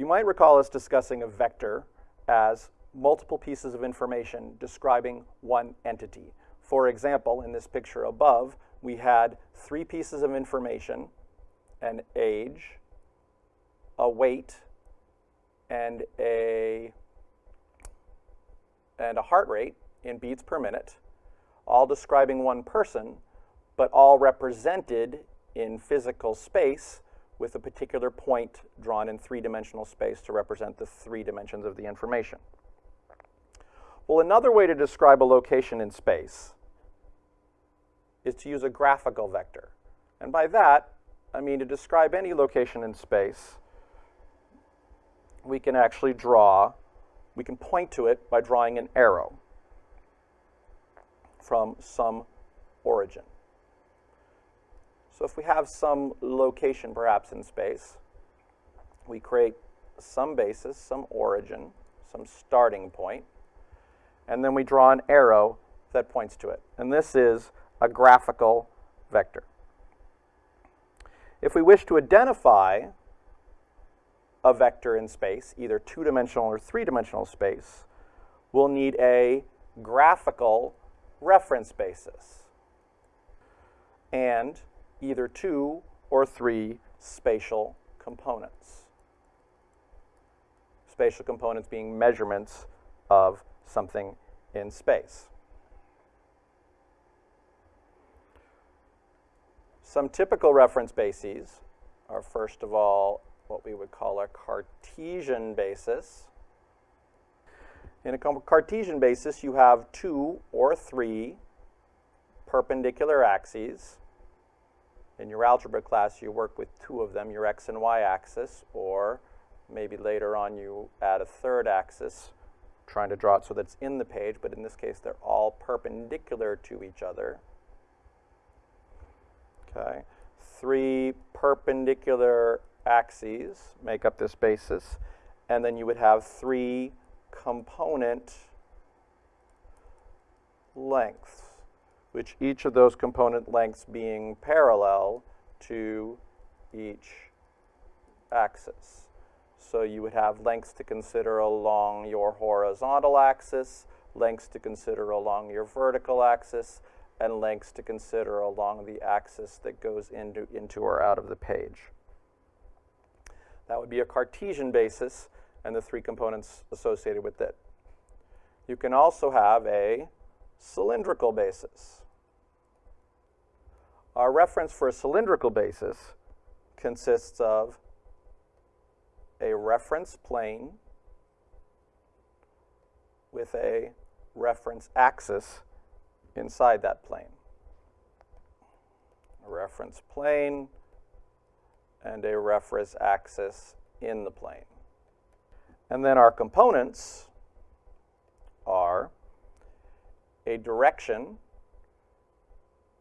You might recall us discussing a vector as multiple pieces of information describing one entity. For example, in this picture above, we had three pieces of information, an age, a weight, and a, and a heart rate in beats per minute, all describing one person, but all represented in physical space with a particular point drawn in three-dimensional space to represent the three dimensions of the information. Well, another way to describe a location in space is to use a graphical vector. And by that, I mean to describe any location in space, we can actually draw, we can point to it by drawing an arrow from some origin. So if we have some location perhaps in space, we create some basis, some origin, some starting point, and then we draw an arrow that points to it. And this is a graphical vector. If we wish to identify a vector in space, either two-dimensional or three-dimensional space, we'll need a graphical reference basis and either two or three spatial components. Spatial components being measurements of something in space. Some typical reference bases are first of all what we would call a Cartesian basis. In a Cartesian basis, you have two or three perpendicular axes. In your algebra class, you work with two of them, your x and y axis, or maybe later on you add a third axis, trying to draw it so that it's in the page, but in this case, they're all perpendicular to each other. Okay, three perpendicular axes make up this basis, and then you would have three component lengths, which each of those component lengths being parallel to each axis. So you would have lengths to consider along your horizontal axis, lengths to consider along your vertical axis, and lengths to consider along the axis that goes into, into or out of the page. That would be a Cartesian basis and the three components associated with it. You can also have a cylindrical basis. Our reference for a cylindrical basis consists of a reference plane with a reference axis inside that plane. A reference plane and a reference axis in the plane. And then our components are a direction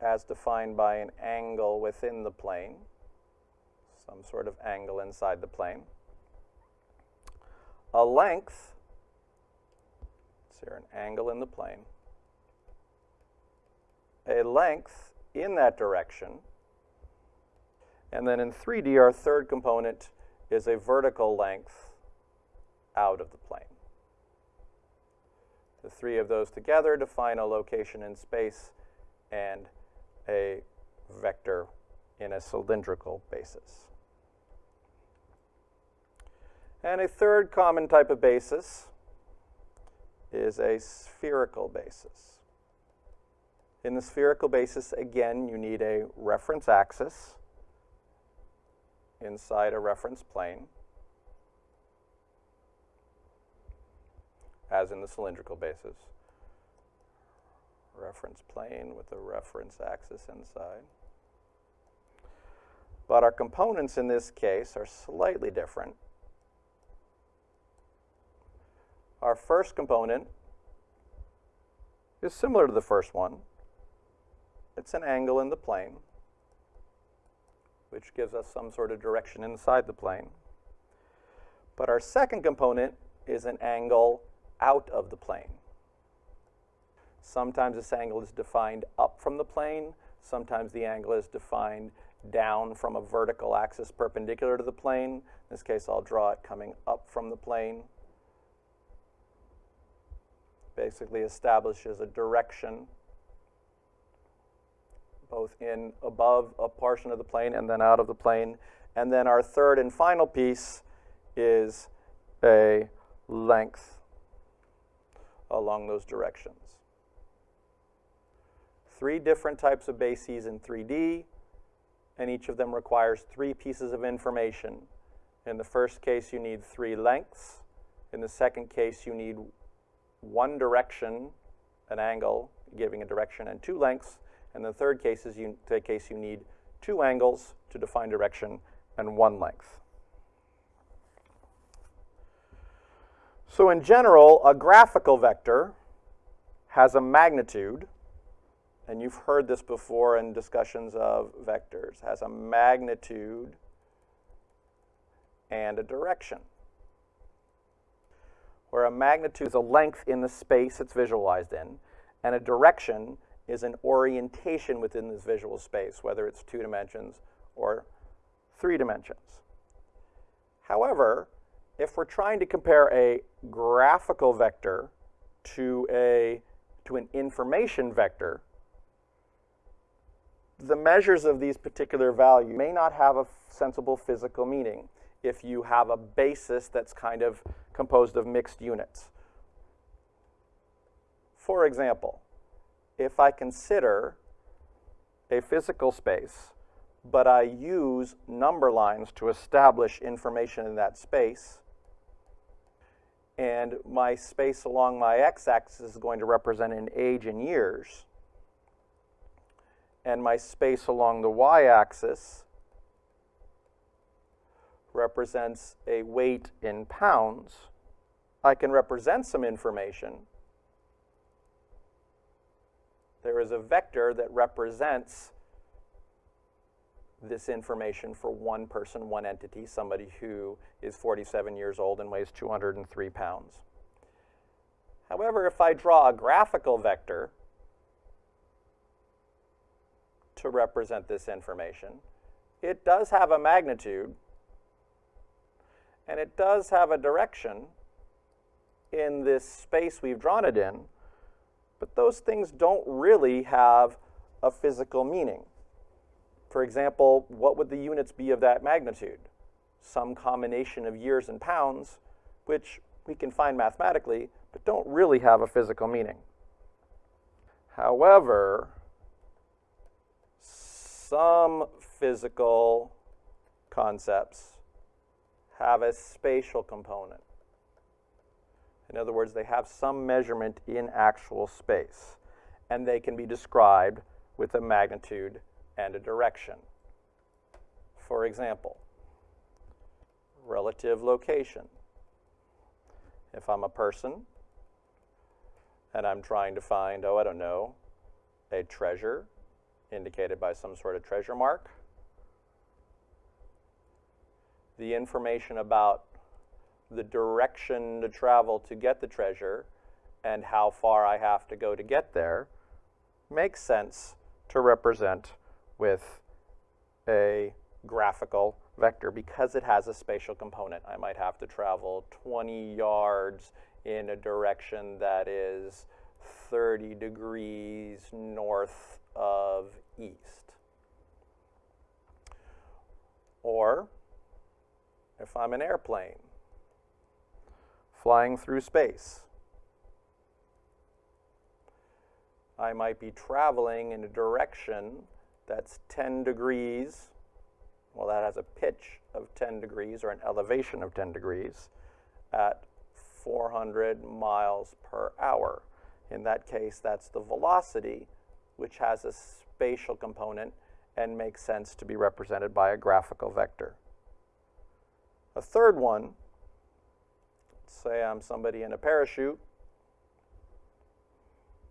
as defined by an angle within the plane, some sort of angle inside the plane, a length, is here an angle in the plane, a length in that direction. And then in 3D, our third component is a vertical length out of the plane. The three of those together define a location in space and a vector in a cylindrical basis. And a third common type of basis is a spherical basis. In the spherical basis, again, you need a reference axis inside a reference plane, as in the cylindrical basis. Reference plane with a reference axis inside. But our components in this case are slightly different. Our first component is similar to the first one. It's an angle in the plane, which gives us some sort of direction inside the plane. But our second component is an angle out of the plane. Sometimes this angle is defined up from the plane. Sometimes the angle is defined down from a vertical axis perpendicular to the plane. In this case, I'll draw it coming up from the plane. Basically establishes a direction both in above a portion of the plane and then out of the plane. And then our third and final piece is a length along those directions. Three different types of bases in 3D, and each of them requires three pieces of information. In the first case, you need three lengths. In the second case, you need one direction, an angle, giving a direction, and two lengths. And the third case is you, the case you need two angles to define direction and one length. So in general, a graphical vector has a magnitude, and you've heard this before in discussions of vectors, has a magnitude and a direction. Where a magnitude is a length in the space it's visualized in, and a direction is an orientation within this visual space, whether it's two dimensions or three dimensions. However, if we're trying to compare a graphical vector to, a, to an information vector, the measures of these particular values may not have a sensible physical meaning if you have a basis that's kind of composed of mixed units. For example, if I consider a physical space, but I use number lines to establish information in that space, and my space along my x-axis is going to represent an age in years, and my space along the y-axis represents a weight in pounds, I can represent some information there is a vector that represents this information for one person, one entity, somebody who is 47 years old and weighs 203 pounds. However, if I draw a graphical vector to represent this information, it does have a magnitude and it does have a direction in this space we've drawn it in, but those things don't really have a physical meaning. For example, what would the units be of that magnitude? Some combination of years and pounds, which we can find mathematically, but don't really have a physical meaning. However, some physical concepts have a spatial component. In other words, they have some measurement in actual space, and they can be described with a magnitude and a direction. For example, relative location. If I'm a person and I'm trying to find, oh, I don't know, a treasure indicated by some sort of treasure mark, the information about the direction to travel to get the treasure and how far I have to go to get there makes sense to represent with a graphical vector because it has a spatial component. I might have to travel 20 yards in a direction that is 30 degrees north of east. Or if I'm an airplane, flying through space. I might be traveling in a direction that's 10 degrees. Well, that has a pitch of 10 degrees or an elevation of 10 degrees at 400 miles per hour. In that case, that's the velocity, which has a spatial component and makes sense to be represented by a graphical vector. A third one say I'm somebody in a parachute,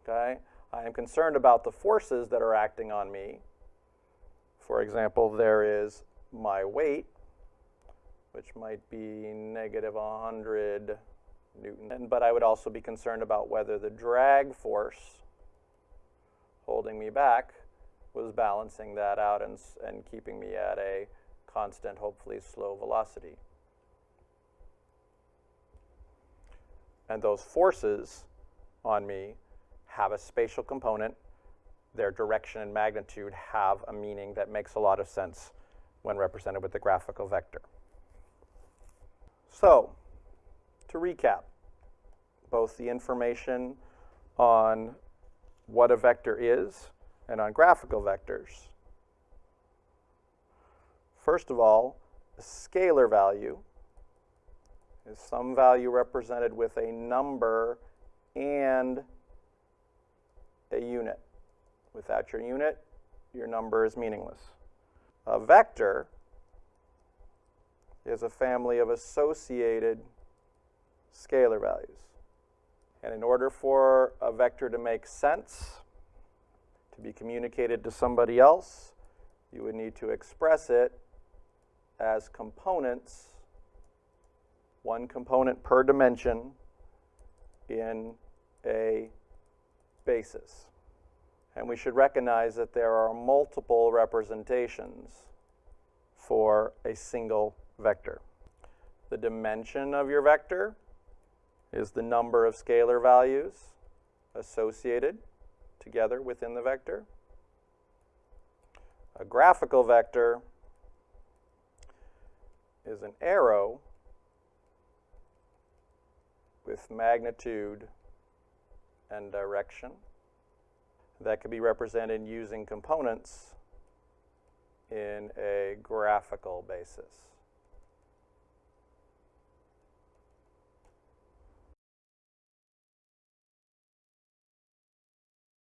okay? I am concerned about the forces that are acting on me. For example, there is my weight, which might be negative 100 Newton. But I would also be concerned about whether the drag force holding me back was balancing that out and, and keeping me at a constant, hopefully slow velocity. And those forces on me have a spatial component. Their direction and magnitude have a meaning that makes a lot of sense when represented with the graphical vector. So, to recap, both the information on what a vector is and on graphical vectors. First of all, a scalar value is some value represented with a number and a unit. Without your unit, your number is meaningless. A vector is a family of associated scalar values. And in order for a vector to make sense, to be communicated to somebody else, you would need to express it as components, one component per dimension in a basis. And we should recognize that there are multiple representations for a single vector. The dimension of your vector is the number of scalar values associated together within the vector. A graphical vector is an arrow with magnitude and direction that could be represented using components in a graphical basis.